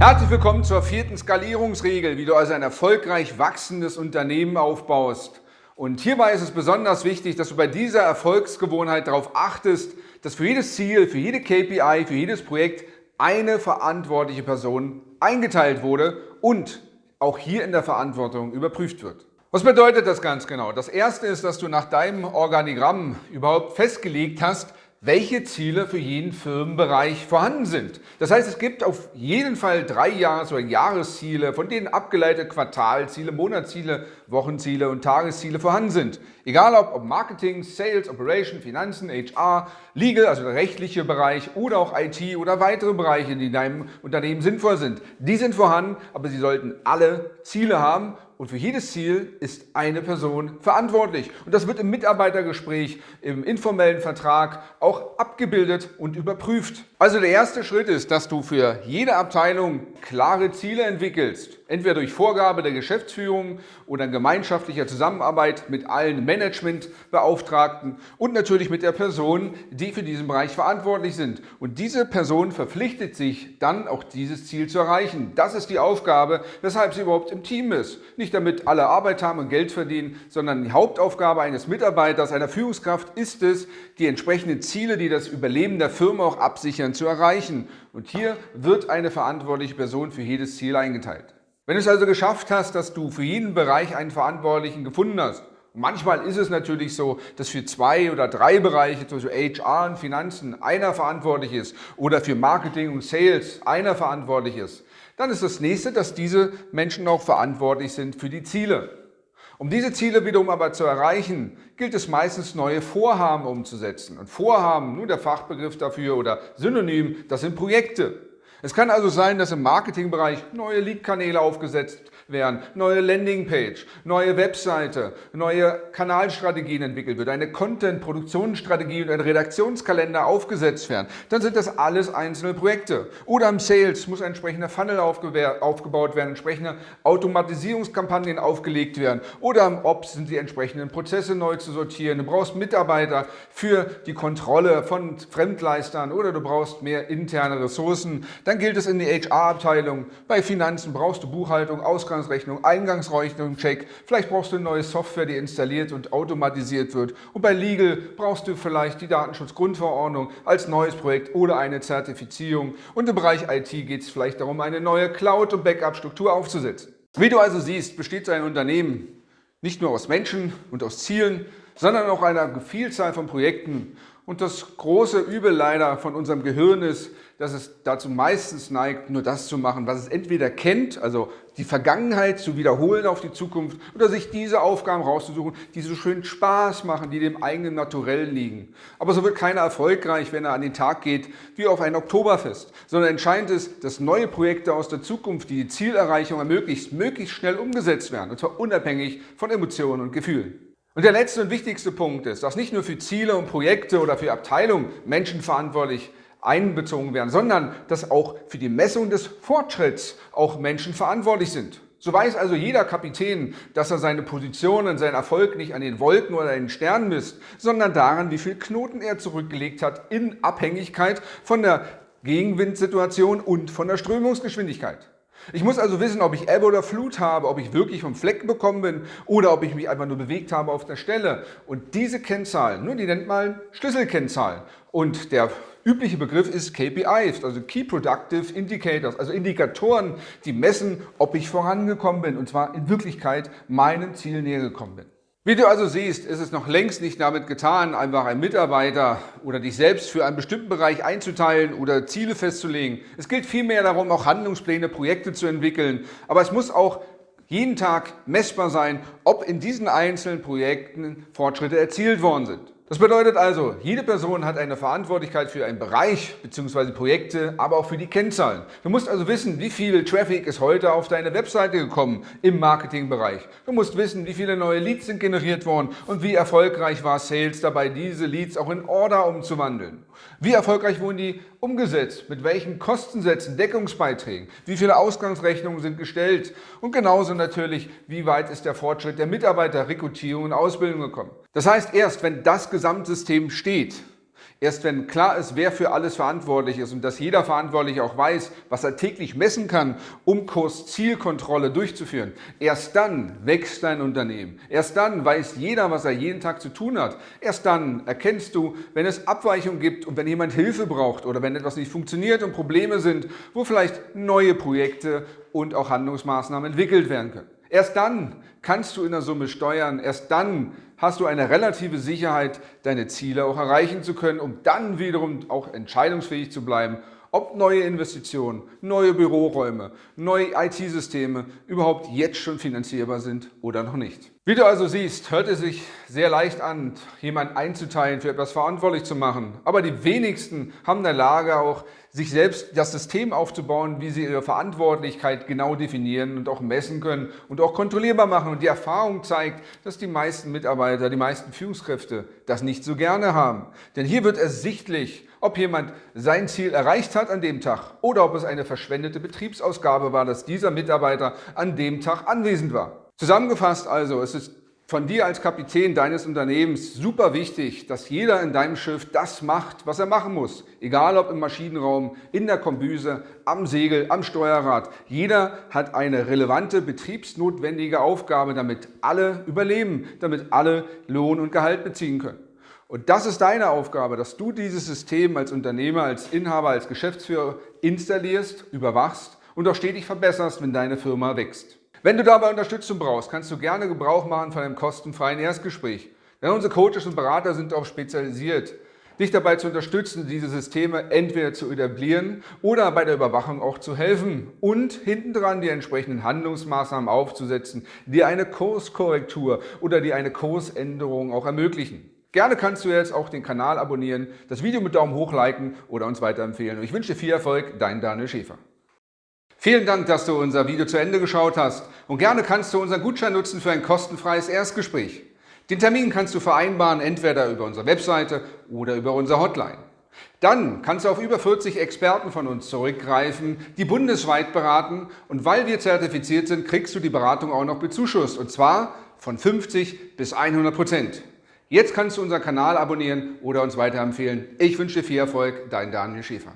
Herzlich willkommen zur vierten Skalierungsregel, wie du also ein erfolgreich wachsendes Unternehmen aufbaust. Und hierbei ist es besonders wichtig, dass du bei dieser Erfolgsgewohnheit darauf achtest, dass für jedes Ziel, für jede KPI, für jedes Projekt eine verantwortliche Person eingeteilt wurde und auch hier in der Verantwortung überprüft wird. Was bedeutet das ganz genau? Das erste ist, dass du nach deinem Organigramm überhaupt festgelegt hast, welche Ziele für jeden Firmenbereich vorhanden sind. Das heißt, es gibt auf jeden Fall drei Jahres- oder Jahresziele, von denen abgeleitete Quartalziele, Monatsziele, Wochenziele und Tagesziele vorhanden sind. Egal ob, Marketing, Sales, Operation, Finanzen, HR, Legal, also der rechtliche Bereich oder auch IT oder weitere Bereiche, die in deinem Unternehmen sinnvoll sind. Die sind vorhanden, aber sie sollten alle Ziele haben und für jedes Ziel ist eine Person verantwortlich. Und das wird im Mitarbeitergespräch, im informellen Vertrag auch abgebildet und überprüft. Also der erste Schritt ist, dass du für jede Abteilung klare Ziele entwickelst. Entweder durch Vorgabe der Geschäftsführung oder in gemeinschaftlicher Zusammenarbeit mit allen Managementbeauftragten und natürlich mit der Person, die für diesen Bereich verantwortlich sind. Und diese Person verpflichtet sich dann auch dieses Ziel zu erreichen. Das ist die Aufgabe, weshalb sie überhaupt im Team ist. Nicht damit alle Arbeit haben und Geld verdienen, sondern die Hauptaufgabe eines Mitarbeiters, einer Führungskraft ist es, die entsprechenden Ziele, die das Überleben der Firma auch absichern, zu erreichen. Und hier wird eine verantwortliche Person für jedes Ziel eingeteilt. Wenn du es also geschafft hast, dass du für jeden Bereich einen Verantwortlichen gefunden hast, Manchmal ist es natürlich so, dass für zwei oder drei Bereiche, zum Beispiel HR und Finanzen, einer verantwortlich ist oder für Marketing und Sales einer verantwortlich ist. Dann ist das nächste, dass diese Menschen auch verantwortlich sind für die Ziele. Um diese Ziele wiederum aber zu erreichen, gilt es meistens neue Vorhaben umzusetzen. Und Vorhaben, nur der Fachbegriff dafür oder Synonym, das sind Projekte. Es kann also sein, dass im Marketingbereich neue Lead-Kanäle aufgesetzt werden, neue Landingpage, neue Webseite, neue Kanalstrategien entwickelt wird, eine Content-Produktionsstrategie und ein Redaktionskalender aufgesetzt werden. Dann sind das alles einzelne Projekte. Oder im Sales muss ein entsprechender Funnel aufgebaut werden, entsprechende Automatisierungskampagnen aufgelegt werden. Oder im Ops sind die entsprechenden Prozesse neu zu sortieren. Du brauchst Mitarbeiter für die Kontrolle von Fremdleistern oder du brauchst mehr interne Ressourcen. Dann gilt es in die HR-Abteilung. Bei Finanzen brauchst du Buchhaltung, Ausgangsrechnung, Eingangsrechnung, Check. Vielleicht brauchst du eine neue Software, die installiert und automatisiert wird. Und bei Legal brauchst du vielleicht die Datenschutzgrundverordnung als neues Projekt oder eine Zertifizierung. Und im Bereich IT geht es vielleicht darum, eine neue Cloud- und Backup-Struktur aufzusetzen. Wie du also siehst, besteht so ein Unternehmen nicht nur aus Menschen und aus Zielen, sondern auch einer Vielzahl von Projekten. Und das große Übel leider von unserem Gehirn ist, dass es dazu meistens neigt, nur das zu machen, was es entweder kennt, also die Vergangenheit zu wiederholen auf die Zukunft, oder sich diese Aufgaben rauszusuchen, die so schön Spaß machen, die dem eigenen Naturell liegen. Aber so wird keiner erfolgreich, wenn er an den Tag geht, wie auf ein Oktoberfest, sondern entscheidend ist, dass neue Projekte aus der Zukunft, die die Zielerreichung ermöglicht, möglichst schnell umgesetzt werden, und zwar unabhängig von Emotionen und Gefühlen. Und der letzte und wichtigste Punkt ist, dass nicht nur für Ziele und Projekte oder für Abteilungen Menschen verantwortlich einbezogen werden, sondern dass auch für die Messung des Fortschritts auch Menschen verantwortlich sind. So weiß also jeder Kapitän, dass er seine Position und seinen Erfolg nicht an den Wolken oder den Sternen misst, sondern daran, wie viel Knoten er zurückgelegt hat in Abhängigkeit von der Gegenwindsituation und von der Strömungsgeschwindigkeit. Ich muss also wissen, ob ich Ebbe oder Flut habe, ob ich wirklich vom Fleck bekommen bin oder ob ich mich einfach nur bewegt habe auf der Stelle. Und diese Kennzahlen, nur die nennt man Schlüsselkennzahlen. Und der übliche Begriff ist KPIs, also Key Productive Indicators, also Indikatoren, die messen, ob ich vorangekommen bin und zwar in Wirklichkeit meinem Ziel näher gekommen bin. Wie du also siehst, ist es noch längst nicht damit getan, einfach einen Mitarbeiter oder dich selbst für einen bestimmten Bereich einzuteilen oder Ziele festzulegen. Es gilt vielmehr darum, auch Handlungspläne, Projekte zu entwickeln. Aber es muss auch jeden Tag messbar sein, ob in diesen einzelnen Projekten Fortschritte erzielt worden sind. Das bedeutet also, jede Person hat eine Verantwortlichkeit für einen Bereich bzw. Projekte, aber auch für die Kennzahlen. Du musst also wissen, wie viel Traffic ist heute auf deine Webseite gekommen im Marketingbereich. Du musst wissen, wie viele neue Leads sind generiert worden und wie erfolgreich war Sales dabei, diese Leads auch in Order umzuwandeln. Wie erfolgreich wurden die umgesetzt, mit welchen Kostensätzen, Deckungsbeiträgen, wie viele Ausgangsrechnungen sind gestellt? Und genauso natürlich, wie weit ist der Fortschritt der Mitarbeiterrekrutierung und Ausbildung gekommen. Das heißt, erst wenn das Gesamtsystem steht, Erst wenn klar ist, wer für alles verantwortlich ist und dass jeder Verantwortliche auch weiß, was er täglich messen kann, um Kurs-Zielkontrolle durchzuführen, erst dann wächst dein Unternehmen. Erst dann weiß jeder, was er jeden Tag zu tun hat. Erst dann erkennst du, wenn es Abweichungen gibt und wenn jemand Hilfe braucht oder wenn etwas nicht funktioniert und Probleme sind, wo vielleicht neue Projekte und auch Handlungsmaßnahmen entwickelt werden können. Erst dann kannst du in der Summe steuern, erst dann hast du eine relative Sicherheit, deine Ziele auch erreichen zu können, um dann wiederum auch entscheidungsfähig zu bleiben, ob neue Investitionen, neue Büroräume, neue IT-Systeme überhaupt jetzt schon finanzierbar sind oder noch nicht. Wie du also siehst, hört es sich sehr leicht an, jemanden einzuteilen, für etwas verantwortlich zu machen. Aber die wenigsten haben in der Lage auch, sich selbst das System aufzubauen, wie sie ihre Verantwortlichkeit genau definieren und auch messen können und auch kontrollierbar machen. Und die Erfahrung zeigt, dass die meisten Mitarbeiter, die meisten Führungskräfte das nicht so gerne haben. Denn hier wird ersichtlich, ob jemand sein Ziel erreicht hat an dem Tag oder ob es eine verschwendete Betriebsausgabe war, dass dieser Mitarbeiter an dem Tag anwesend war. Zusammengefasst also, es ist von dir als Kapitän deines Unternehmens super wichtig, dass jeder in deinem Schiff das macht, was er machen muss. Egal ob im Maschinenraum, in der Kombüse, am Segel, am Steuerrad. Jeder hat eine relevante betriebsnotwendige Aufgabe, damit alle überleben, damit alle Lohn und Gehalt beziehen können. Und das ist deine Aufgabe, dass du dieses System als Unternehmer, als Inhaber, als Geschäftsführer installierst, überwachst und auch stetig verbesserst, wenn deine Firma wächst. Wenn du dabei Unterstützung brauchst, kannst du gerne Gebrauch machen von einem kostenfreien Erstgespräch. Denn unsere Coaches und Berater sind darauf spezialisiert, dich dabei zu unterstützen, diese Systeme entweder zu etablieren oder bei der Überwachung auch zu helfen und hintendran die entsprechenden Handlungsmaßnahmen aufzusetzen, die eine Kurskorrektur oder die eine Kursänderung auch ermöglichen. Gerne kannst du jetzt auch den Kanal abonnieren, das Video mit Daumen hoch liken oder uns weiterempfehlen. Und ich wünsche dir viel Erfolg, dein Daniel Schäfer. Vielen Dank, dass du unser Video zu Ende geschaut hast und gerne kannst du unseren Gutschein nutzen für ein kostenfreies Erstgespräch. Den Termin kannst du vereinbaren, entweder über unsere Webseite oder über unsere Hotline. Dann kannst du auf über 40 Experten von uns zurückgreifen, die bundesweit beraten und weil wir zertifiziert sind, kriegst du die Beratung auch noch bezuschusst und zwar von 50 bis 100 Prozent. Jetzt kannst du unseren Kanal abonnieren oder uns weiterempfehlen. Ich wünsche dir viel Erfolg, dein Daniel Schäfer.